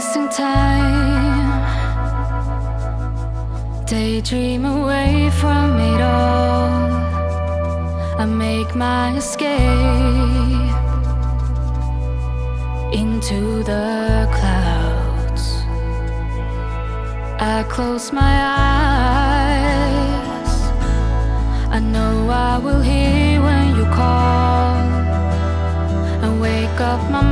wasting time. Daydream away from it all. I make my escape Into the clouds. I close my eyes. I know I will hear when you call. And wake up my